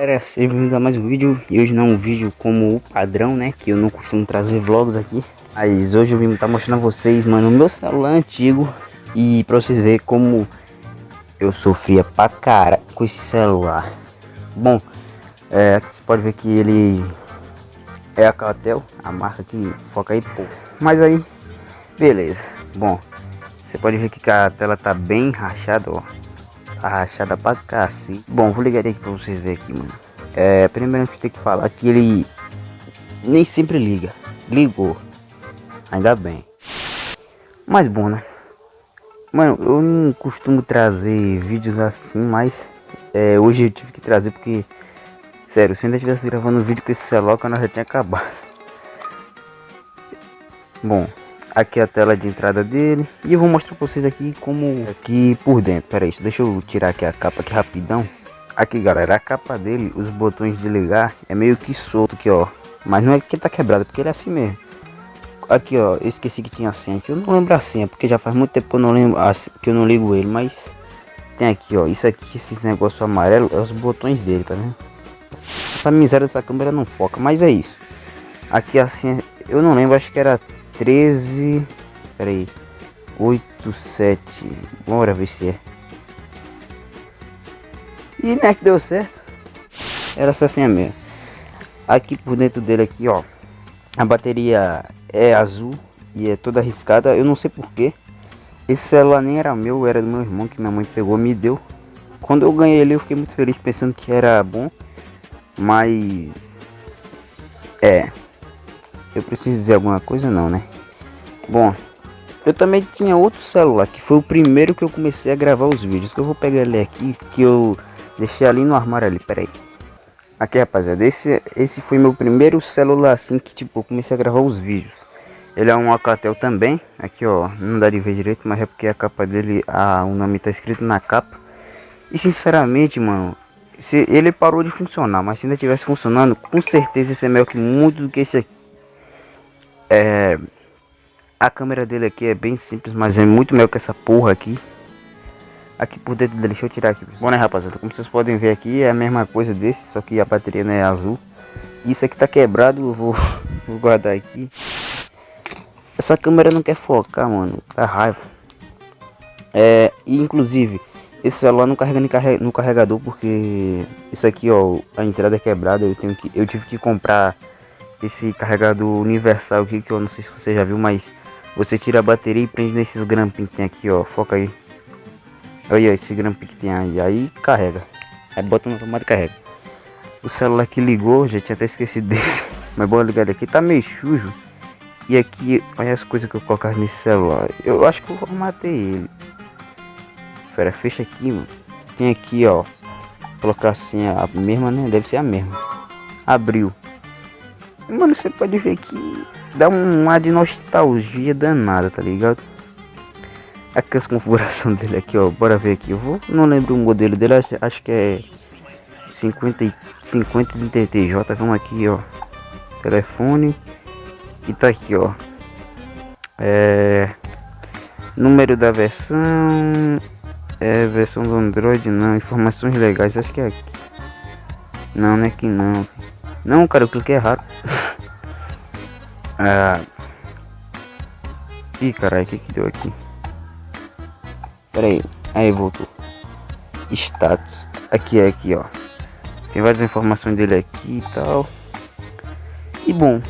Galera, sejam bem-vindos a mais um vídeo. E hoje não é um vídeo como o padrão, né? Que eu não costumo trazer vlogs aqui. Mas hoje eu vim estar tá mostrando a vocês, mano O meu celular antigo. E pra vocês verem como eu sofria pra cara com esse celular. Bom, é, aqui você pode ver que ele é a Catel A marca que foca aí pouco Mas aí, beleza. Bom, você pode ver que a tela tá bem rachada, ó Tá rachada pra cacete. Bom, vou ligar aqui pra vocês verem aqui, mano. É, primeiro a gente tem que falar que ele nem sempre liga. Ligou. Ainda bem. Mas bom, né? Mano, eu não costumo trazer vídeos assim, mas é, hoje eu tive que trazer porque, sério, se ainda estivesse gravando vídeo com esse celular, que nós já tinha acabado. Bom, Aqui é a tela de entrada dele. E eu vou mostrar pra vocês aqui como aqui por dentro. Pera aí, deixa eu tirar aqui a capa aqui rapidão. Aqui galera, a capa dele, os botões de ligar é meio que solto aqui ó. Mas não é que tá quebrado, porque ele é assim mesmo. Aqui ó, eu esqueci que tinha senha aqui. Eu não lembro a senha, porque já faz muito tempo que eu não lembro que eu não ligo ele, mas tem aqui ó, isso aqui, esses negócios amarelo, é os botões dele, tá vendo? Essa miséria dessa câmera não foca, mas é isso. Aqui assim, eu não lembro, acho que era 13. Peraí. 8, 7. Bora ver se é. E né que deu certo. Era essa senha mesmo. Aqui por dentro dele aqui, ó. A bateria é azul e é toda arriscada. Eu não sei porquê. Esse celular nem era meu, era do meu irmão que minha mãe pegou me deu. Quando eu ganhei ele eu fiquei muito feliz pensando que era bom. Mas... É, eu preciso dizer alguma coisa não, né? Bom, eu também tinha outro celular, que foi o primeiro que eu comecei a gravar os vídeos. Que eu vou pegar ele aqui, que eu deixei ali no armário ali, peraí. Aqui, rapaziada, esse, esse foi meu primeiro celular assim que, tipo, eu comecei a gravar os vídeos. Ele é um Alcatel também, aqui ó, não dá de ver direito, mas é porque a capa dele, a, o nome tá escrito na capa. E sinceramente, mano, se ele parou de funcionar, mas se ainda tivesse funcionando, com certeza esse é melhor que muito do que esse aqui. É, a câmera dele aqui é bem simples, mas é muito melhor que essa porra aqui. Aqui por dentro dele, deixa eu tirar aqui. Bom, né, rapaziada? Como vocês podem ver aqui, é a mesma coisa desse, só que a bateria não é azul. Isso aqui tá quebrado, eu vou, vou guardar aqui. Essa câmera não quer focar, mano. Tá raiva. É, e inclusive, esse celular não carrega no carregador porque isso aqui, ó, a entrada é quebrada. Eu tenho que, eu tive que comprar esse carregador universal aqui, que eu não sei se você já viu, mas você tira a bateria e prende nesses grampinhos que tem aqui, ó, foca aí. Olha esse grampinho que tem aí, aí carrega. Aí bota na tomada e carrega. O celular que ligou, já tinha até esquecido desse. Mas bora ligar aqui, tá meio sujo. E aqui, olha as coisas que eu colocar nesse celular. Eu acho que eu formatei ele. Pera, fecha aqui, mano. Tem aqui, ó. Colocar assim a mesma, né? Deve ser a mesma. Abriu. Mano, você pode ver que dá um ar de nostalgia danada, tá ligado? Aqui as configurações dele aqui, ó. Bora ver aqui. Eu vou, não lembro o modelo dele, acho, acho que é 50 50 TTJ. Vamos aqui, ó. Telefone. E tá aqui, ó. É número da versão é versão do Android não, informações legais, acho que é aqui. Não, não é que não. Não, cara, eu cliquei errado. ah. Ih, caralho, o que que deu aqui? Pera aí. Aí, voltou. Status. Aqui, é aqui, ó. Tem várias informações dele aqui e tal. E bom,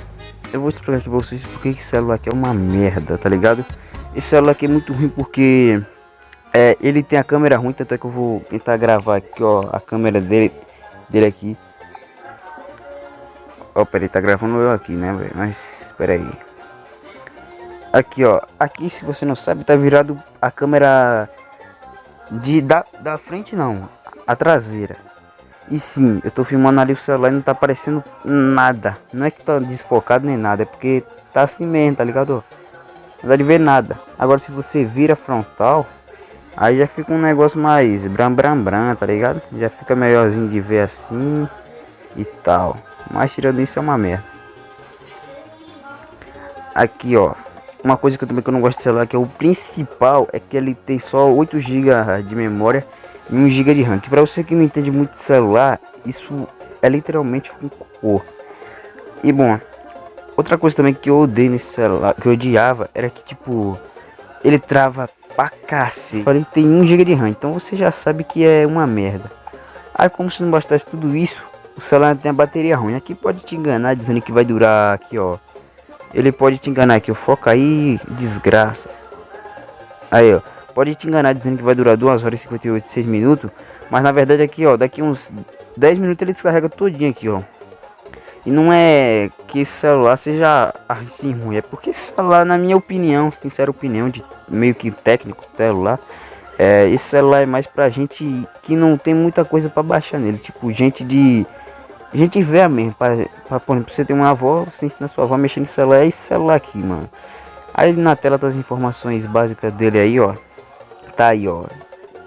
eu vou explicar aqui pra vocês porque esse celular aqui é uma merda, tá ligado? Esse celular aqui é muito ruim porque é, ele tem a câmera ruim, tanto é que eu vou tentar gravar aqui, ó, a câmera dele, dele aqui. Ó, peraí, tá gravando eu aqui, né, velho? Mas, peraí. Aqui, ó. Aqui, se você não sabe, tá virado a câmera de da, da frente, não. A traseira. E sim, eu tô filmando ali o celular e não tá aparecendo nada. Não é que tá desfocado nem nada, é porque tá assim mesmo, tá ligado? Não dá de ver nada. Agora, se você vira frontal, aí já fica um negócio mais bram bram bram, tá ligado? Já fica melhorzinho de ver assim e tal. Mas tirando isso é uma merda. Aqui ó. Uma coisa que eu também que eu não gosto de celular que é o principal é que ele tem só 8 GB de memória e 1 GB de RAM. Que para você que não entende muito de celular, isso é literalmente um cocô. E bom, outra coisa também que eu odeio nesse celular, que eu odiava, era que tipo, ele trava pra cacete. Falei, tem 1 GB de RAM, então você já sabe que é uma merda. Aí como se não bastasse tudo isso, o celular tem a bateria ruim. Aqui pode te enganar dizendo que vai durar aqui, ó. Ele pode te enganar aqui, ó. Foca aí, desgraça. Aí, ó. Pode te enganar dizendo que vai durar 2 horas e 58, 6 minutos. Mas na verdade aqui, ó, daqui uns 10 minutos ele descarrega todinho aqui, ó. E não é que esse celular seja assim ruim, é porque esse celular, na minha opinião, sincera opinião, de meio que técnico celular, é, esse celular é mais pra gente que não tem muita coisa pra baixar nele, tipo, gente de. Gente velha mesmo, pra, pra, por exemplo, você tem uma avó, você ensina sua avó a mexer no celular, é esse celular aqui, mano. Aí na tela das informações básicas dele aí, ó. Tá aí, ó.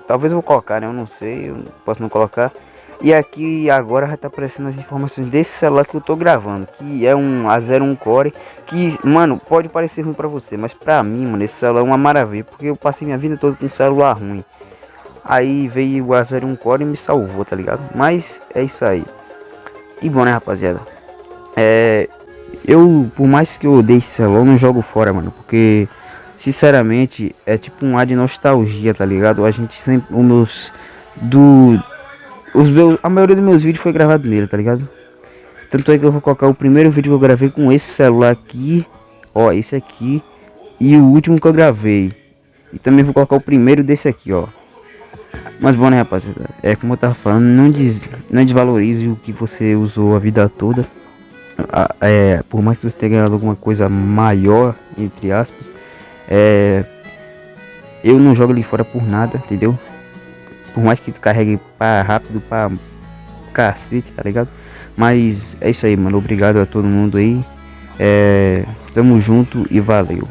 Talvez eu vou colocar, né? Eu não sei, eu posso não colocar. E aqui agora já tá aparecendo as informações desse celular que eu tô gravando, que é um A01 Core, que, mano, pode parecer ruim pra você, mas pra mim, mano, esse celular é uma maravilha, porque eu passei minha vida toda com um celular ruim. Aí veio o A01 Core e me salvou, tá ligado? Mas é isso aí. E bom, né, rapaziada? É, eu, por mais que eu odeie esse celular, não jogo fora, mano, porque sinceramente é tipo um ar de nostalgia, tá ligado? A gente sempre, os meus do os meus, a maioria dos meus vídeos foi gravado nele, tá ligado? Tanto é que eu vou colocar o primeiro vídeo que eu gravei com esse celular aqui, ó, esse aqui, e o último que eu gravei. E também vou colocar o primeiro desse aqui, ó. Mas bom, né, rapaziada? É como eu tava falando, não, des, não desvalorize o que você usou a vida toda. É, por mais que você tenha ganhado alguma coisa maior, entre aspas, é, eu não jogo ali fora por nada, entendeu? Por mais que tu carregue para rápido para cacete, tá ligado? Mas é isso aí, mano. Obrigado a todo mundo aí. É, tamo junto e valeu.